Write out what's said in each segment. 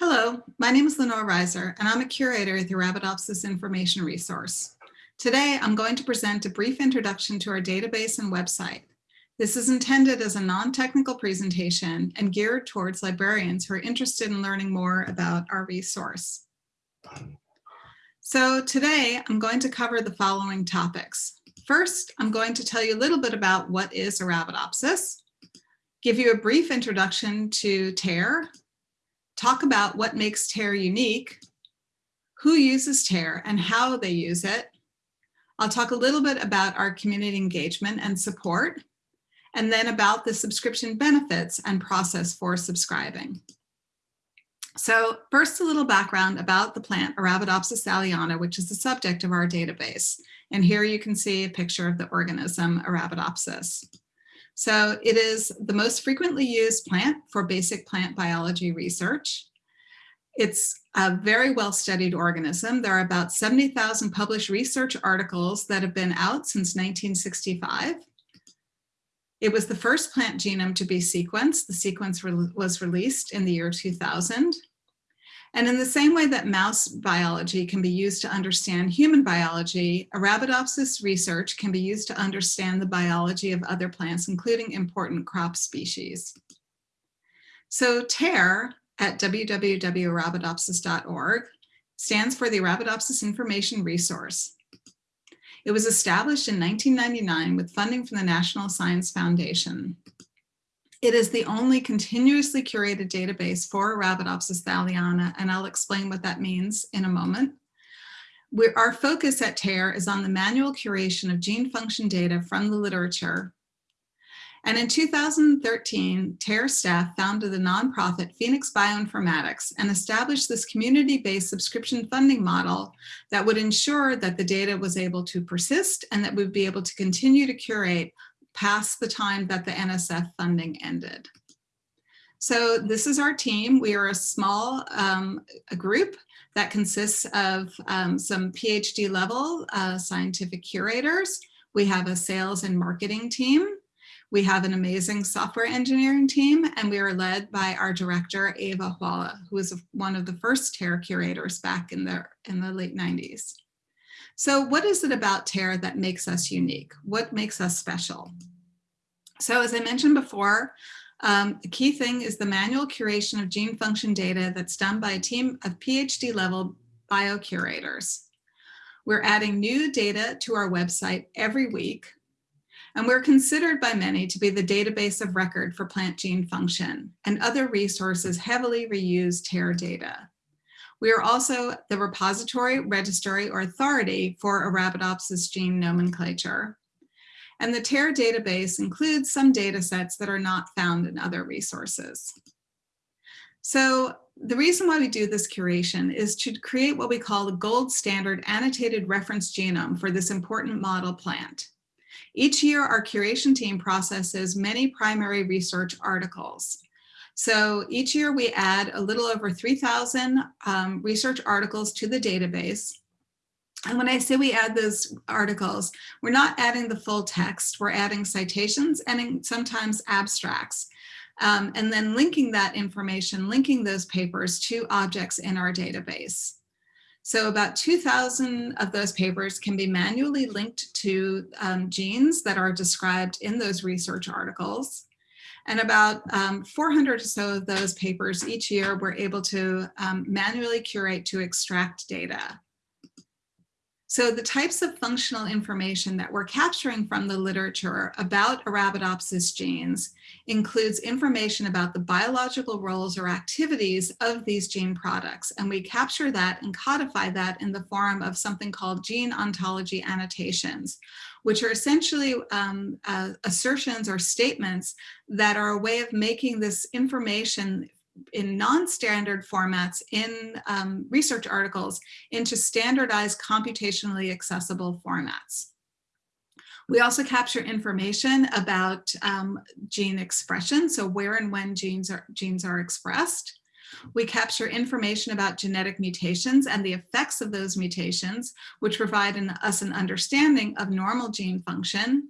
Hello, my name is Lenore Reiser, and I'm a curator at the Arabidopsis Information Resource. Today, I'm going to present a brief introduction to our database and website. This is intended as a non-technical presentation and geared towards librarians who are interested in learning more about our resource. So today, I'm going to cover the following topics. First, I'm going to tell you a little bit about what is Arabidopsis, give you a brief introduction to TAIR, talk about what makes TAIR unique, who uses TAIR and how they use it. I'll talk a little bit about our community engagement and support, and then about the subscription benefits and process for subscribing. So first, a little background about the plant Arabidopsis thaliana, which is the subject of our database. And here you can see a picture of the organism Arabidopsis. So it is the most frequently used plant for basic plant biology research. It's a very well-studied organism. There are about 70,000 published research articles that have been out since 1965. It was the first plant genome to be sequenced. The sequence re was released in the year 2000. And in the same way that mouse biology can be used to understand human biology, Arabidopsis research can be used to understand the biology of other plants, including important crop species. So TAIR at www.arabidopsis.org stands for the Arabidopsis Information Resource. It was established in 1999 with funding from the National Science Foundation. It is the only continuously curated database for Arabidopsis thaliana, and I'll explain what that means in a moment. We're, our focus at TAIR is on the manual curation of gene function data from the literature. And in 2013, TAIR staff founded the nonprofit Phoenix Bioinformatics and established this community-based subscription funding model that would ensure that the data was able to persist and that we'd be able to continue to curate past the time that the NSF funding ended. So this is our team. We are a small um, a group that consists of um, some PhD level uh, scientific curators. We have a sales and marketing team. We have an amazing software engineering team, and we are led by our director, Eva Huala, who was one of the first TAIR curators back in the, in the late 90s. So what is it about TAIR that makes us unique? What makes us special? So as I mentioned before, um, the key thing is the manual curation of gene function data that's done by a team of PhD level biocurators. We're adding new data to our website every week, and we're considered by many to be the database of record for plant gene function, and other resources heavily reuse TAIR data. We are also the repository, registry, or authority for Arabidopsis gene nomenclature. And the TAIR database includes some data sets that are not found in other resources. So the reason why we do this curation is to create what we call the gold standard annotated reference genome for this important model plant. Each year, our curation team processes many primary research articles. So each year we add a little over 3,000 um, research articles to the database. And when I say we add those articles, we're not adding the full text, we're adding citations and sometimes abstracts. Um, and then linking that information, linking those papers to objects in our database. So about 2,000 of those papers can be manually linked to um, genes that are described in those research articles. And about um, 400 or so of those papers each year we're able to um, manually curate to extract data. So the types of functional information that we're capturing from the literature about Arabidopsis genes includes information about the biological roles or activities of these gene products. And we capture that and codify that in the form of something called gene ontology annotations, which are essentially um, uh, assertions or statements that are a way of making this information in non-standard formats in um, research articles into standardized computationally accessible formats. We also capture information about um, gene expression, so where and when genes are, genes are expressed. We capture information about genetic mutations and the effects of those mutations, which provide an, us an understanding of normal gene function.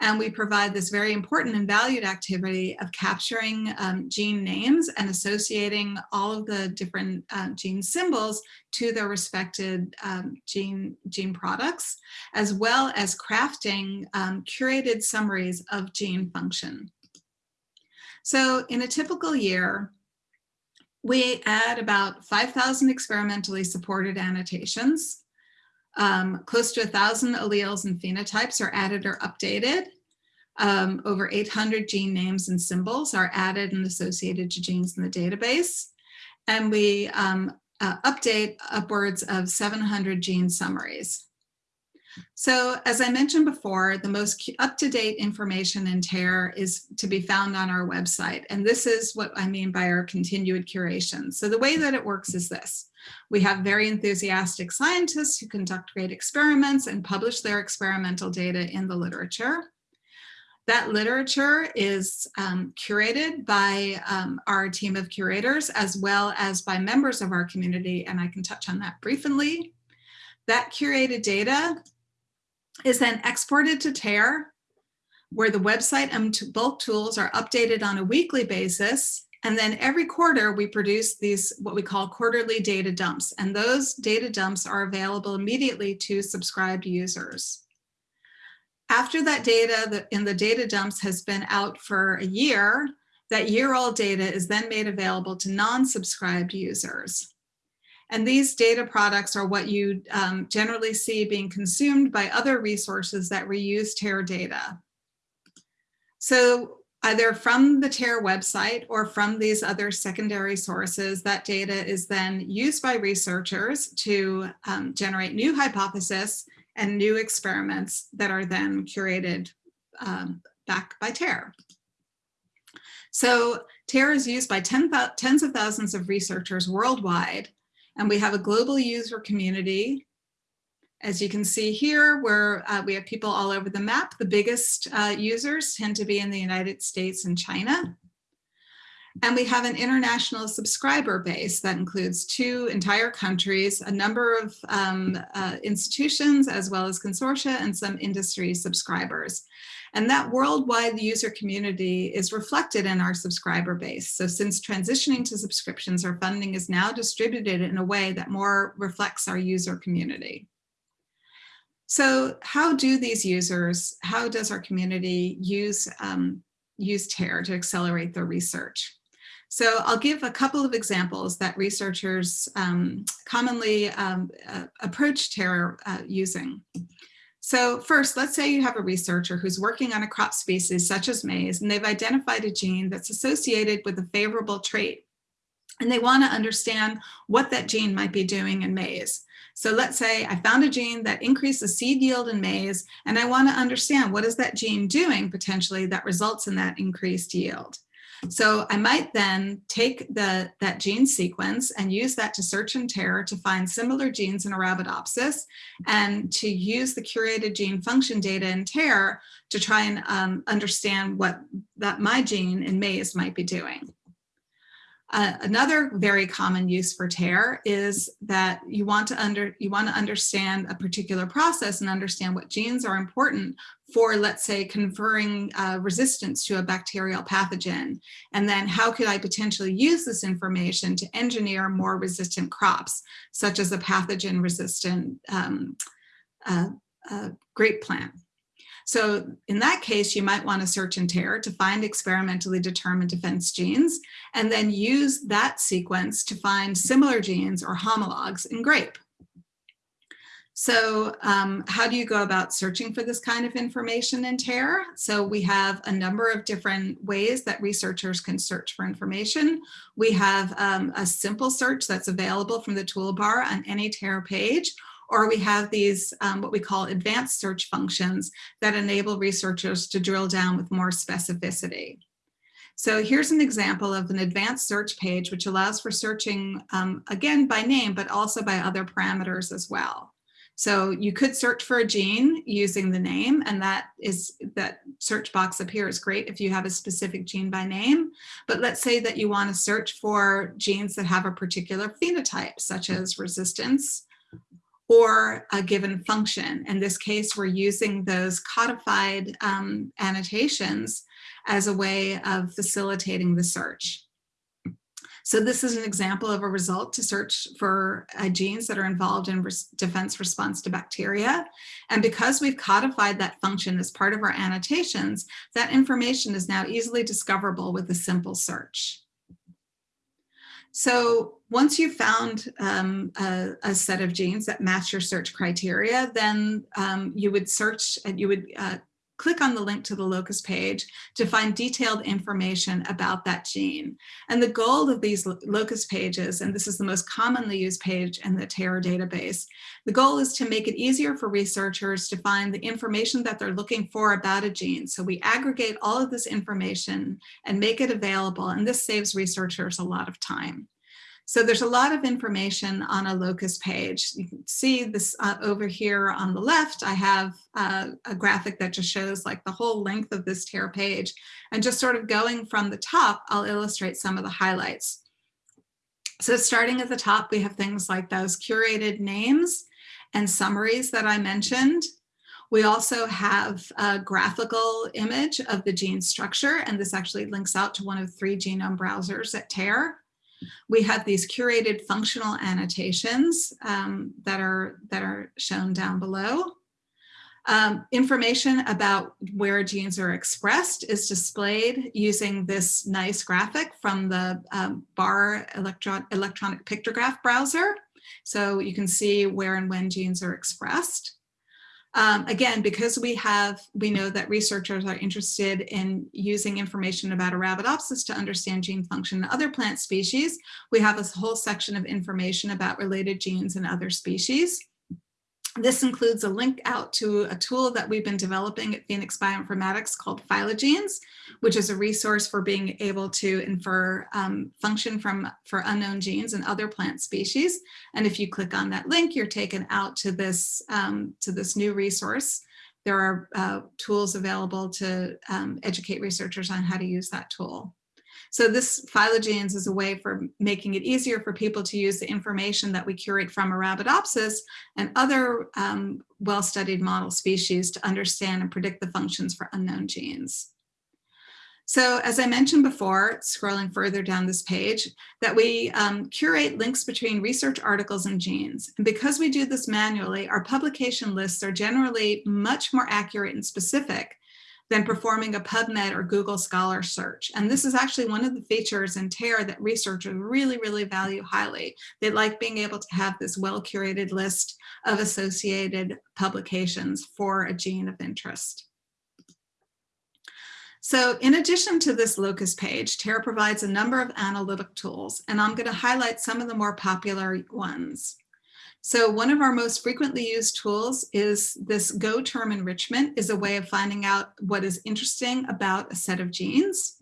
And we provide this very important and valued activity of capturing um, gene names and associating all of the different uh, gene symbols to their respected um, gene, gene products, as well as crafting um, curated summaries of gene function. So in a typical year, we add about 5,000 experimentally supported annotations. Um, close to a thousand alleles and phenotypes are added or updated. Um, over 800 gene names and symbols are added and associated to genes in the database. And we um, uh, update upwards of 700 gene summaries. So as I mentioned before, the most up-to-date information in TAIR is to be found on our website. And this is what I mean by our continued curation. So the way that it works is this. We have very enthusiastic scientists who conduct great experiments and publish their experimental data in the literature. That literature is um, curated by um, our team of curators as well as by members of our community, and I can touch on that briefly. That curated data is then exported to TAIR, where the website and bulk tools are updated on a weekly basis. And then every quarter we produce these what we call quarterly data dumps. And those data dumps are available immediately to subscribed users. After that data in the data dumps has been out for a year, that year old data is then made available to non-subscribed users. And these data products are what you um, generally see being consumed by other resources that reuse TAIR data. So either from the TAIR website or from these other secondary sources, that data is then used by researchers to um, generate new hypotheses and new experiments that are then curated um, back by TAIR. So TAIR is used by ten tens of thousands of researchers worldwide and we have a global user community. As you can see here, where uh, we have people all over the map. The biggest uh, users tend to be in the United States and China. And we have an international subscriber base that includes two entire countries, a number of um, uh, institutions, as well as consortia and some industry subscribers. And that worldwide user community is reflected in our subscriber base. So since transitioning to subscriptions, our funding is now distributed in a way that more reflects our user community. So how do these users, how does our community use, um, use TAIR to accelerate their research? So I'll give a couple of examples that researchers um, commonly um, uh, approach TAIR uh, using. So first, let's say you have a researcher who's working on a crop species such as maize, and they've identified a gene that's associated with a favorable trait. And they want to understand what that gene might be doing in maize. So let's say I found a gene that increases seed yield in maize, and I want to understand what is that gene doing potentially that results in that increased yield. So I might then take the, that gene sequence and use that to search in TAIR to find similar genes in Arabidopsis and to use the curated gene function data in TAIR to try and um, understand what that my gene in maize might be doing. Uh, another very common use for TAIR is that you want to under you want to understand a particular process and understand what genes are important for, let's say, conferring uh, resistance to a bacterial pathogen. And then how could I potentially use this information to engineer more resistant crops, such as a pathogen resistant um, uh, uh, grape plant. So in that case, you might want to search in TAIR to find experimentally determined defense genes, and then use that sequence to find similar genes or homologs in grape. So um, how do you go about searching for this kind of information in TAIR? So we have a number of different ways that researchers can search for information. We have um, a simple search that's available from the toolbar on any TAIR page, or we have these um, what we call advanced search functions that enable researchers to drill down with more specificity. So here's an example of an advanced search page, which allows for searching, um, again, by name, but also by other parameters as well. So you could search for a gene using the name and that is that search box up here is great if you have a specific gene by name. But let's say that you want to search for genes that have a particular phenotype such as resistance or a given function. In this case, we're using those codified um, annotations as a way of facilitating the search. So this is an example of a result to search for uh, genes that are involved in res defense response to bacteria. And because we've codified that function as part of our annotations, that information is now easily discoverable with a simple search. So once you've found um, a, a, set of genes that match your search criteria, then um, you would search and you would uh, click on the link to the locus page to find detailed information about that gene. And the goal of these locus pages, and this is the most commonly used page in the TAIR database, the goal is to make it easier for researchers to find the information that they're looking for about a gene. So we aggregate all of this information and make it available, and this saves researchers a lot of time. So there's a lot of information on a locus page. You can see this uh, over here on the left, I have uh, a graphic that just shows like the whole length of this TAIR page. And just sort of going from the top, I'll illustrate some of the highlights. So starting at the top, we have things like those curated names and summaries that I mentioned. We also have a graphical image of the gene structure, and this actually links out to one of three genome browsers at TAIR. We have these curated functional annotations um, that, are, that are shown down below. Um, information about where genes are expressed is displayed using this nice graphic from the um, BAR electron electronic pictograph browser. So you can see where and when genes are expressed. Um, again, because we have, we know that researchers are interested in using information about Arabidopsis to understand gene function in other plant species, we have a whole section of information about related genes in other species. This includes a link out to a tool that we've been developing at Phoenix Bioinformatics called Phylogenes, which is a resource for being able to infer um, function from for unknown genes and other plant species. And if you click on that link, you're taken out to this, um, to this new resource. There are uh, tools available to um, educate researchers on how to use that tool. So this Phylogenes is a way for making it easier for people to use the information that we curate from Arabidopsis and other um, well-studied model species to understand and predict the functions for unknown genes. So as I mentioned before, scrolling further down this page, that we um, curate links between research articles and genes. And because we do this manually, our publication lists are generally much more accurate and specific than performing a PubMed or Google Scholar search. And this is actually one of the features in TAIR that researchers really, really value highly. They like being able to have this well-curated list of associated publications for a gene of interest. So in addition to this locus page, TAIR provides a number of analytic tools, and I'm going to highlight some of the more popular ones. So one of our most frequently used tools is this Go term enrichment is a way of finding out what is interesting about a set of genes.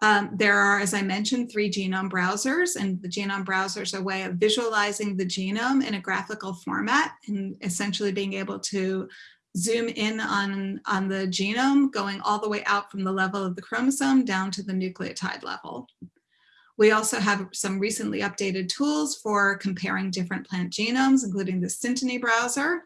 Um, there are, as I mentioned, three genome browsers, and the genome browser is a way of visualizing the genome in a graphical format and essentially being able to zoom in on, on the genome, going all the way out from the level of the chromosome down to the nucleotide level. We also have some recently updated tools for comparing different plant genomes, including the Synteny browser.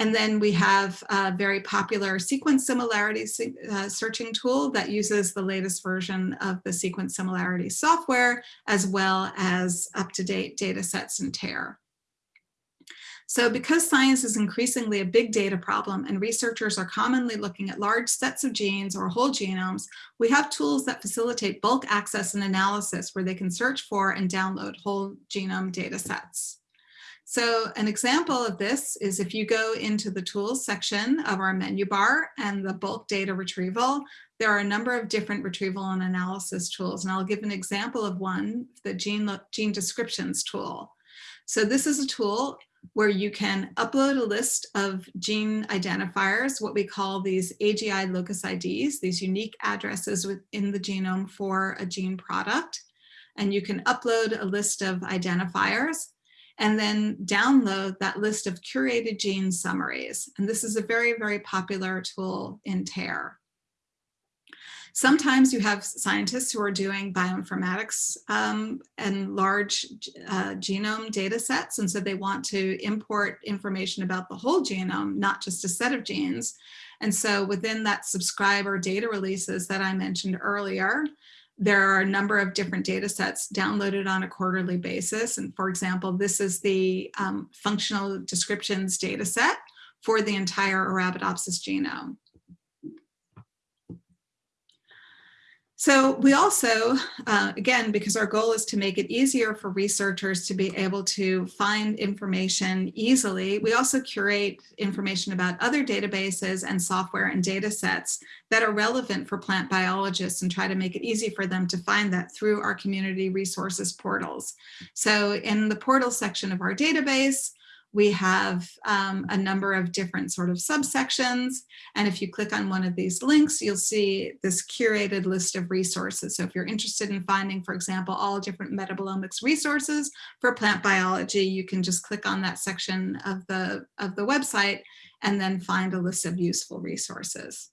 And then we have a very popular sequence similarity uh, searching tool that uses the latest version of the sequence similarity software, as well as up-to-date data sets in TAIR. So because science is increasingly a big data problem and researchers are commonly looking at large sets of genes or whole genomes, we have tools that facilitate bulk access and analysis where they can search for and download whole genome data sets. So an example of this is if you go into the tools section of our menu bar and the bulk data retrieval, there are a number of different retrieval and analysis tools. And I'll give an example of one, the gene, gene descriptions tool. So this is a tool where you can upload a list of gene identifiers, what we call these AGI locus IDs, these unique addresses within the genome for a gene product. And you can upload a list of identifiers and then download that list of curated gene summaries. And this is a very, very popular tool in TAIR. Sometimes you have scientists who are doing bioinformatics um, and large uh, genome data sets, and so they want to import information about the whole genome, not just a set of genes. And so within that subscriber data releases that I mentioned earlier, there are a number of different data sets downloaded on a quarterly basis. And for example, this is the um, functional descriptions data set for the entire Arabidopsis genome. So we also, uh, again, because our goal is to make it easier for researchers to be able to find information easily, we also curate information about other databases and software and data sets that are relevant for plant biologists and try to make it easy for them to find that through our community resources portals. So in the portal section of our database, we have um, a number of different sort of subsections. And if you click on one of these links, you'll see this curated list of resources. So if you're interested in finding, for example, all different metabolomics resources for plant biology, you can just click on that section of the, of the website and then find a list of useful resources.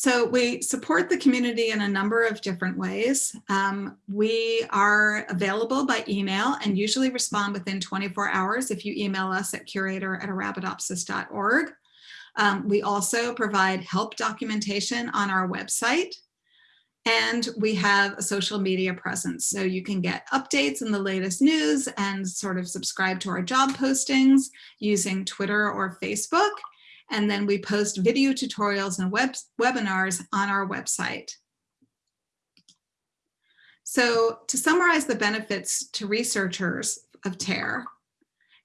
So we support the community in a number of different ways. Um, we are available by email and usually respond within 24 hours if you email us at curator at arabidopsis.org. Um, we also provide help documentation on our website. And we have a social media presence. So you can get updates and the latest news and sort of subscribe to our job postings using Twitter or Facebook. And then we post video tutorials and web webinars on our website. So to summarize the benefits to researchers of TAIR,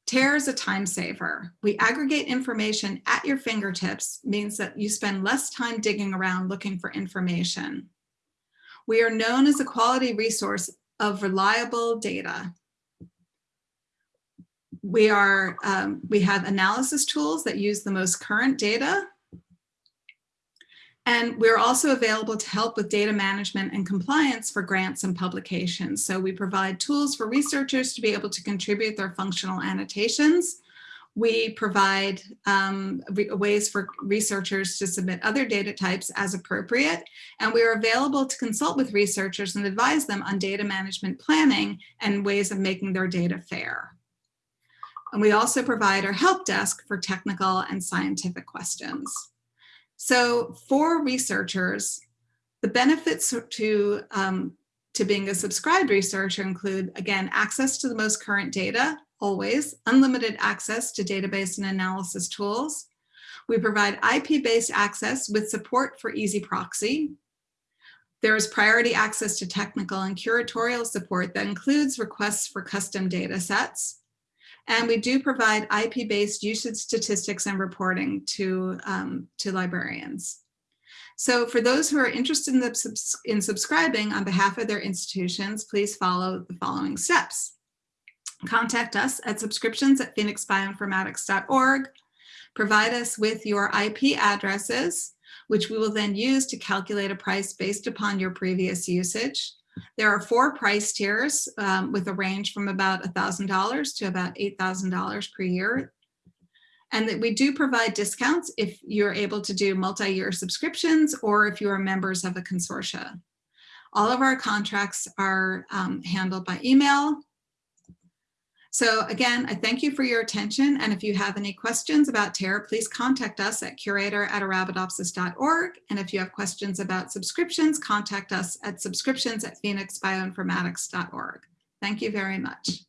TAIR is a time saver. We aggregate information at your fingertips means that you spend less time digging around looking for information. We are known as a quality resource of reliable data we are um, we have analysis tools that use the most current data and we're also available to help with data management and compliance for grants and publications. So we provide tools for researchers to be able to contribute their functional annotations. We provide um, ways for researchers to submit other data types as appropriate. And we are available to consult with researchers and advise them on data management planning and ways of making their data fair. And we also provide our help desk for technical and scientific questions. So for researchers, the benefits to, um, to being a subscribed researcher include, again, access to the most current data, always, unlimited access to database and analysis tools. We provide IP-based access with support for EZproxy. There is priority access to technical and curatorial support that includes requests for custom data sets. And we do provide IP-based usage statistics and reporting to, um, to librarians. So for those who are interested in, the, in subscribing on behalf of their institutions, please follow the following steps. Contact us at subscriptions at phoenixbioinformatics.org. Provide us with your IP addresses, which we will then use to calculate a price based upon your previous usage. There are four price tiers um, with a range from about $1,000 to about $8,000 per year. And that we do provide discounts if you're able to do multi-year subscriptions or if you are members of a consortia. All of our contracts are um, handled by email so again, I thank you for your attention. And if you have any questions about TAIR, please contact us at curator at arabidopsis.org. And if you have questions about subscriptions, contact us at subscriptions at phoenixbioinformatics.org. Thank you very much.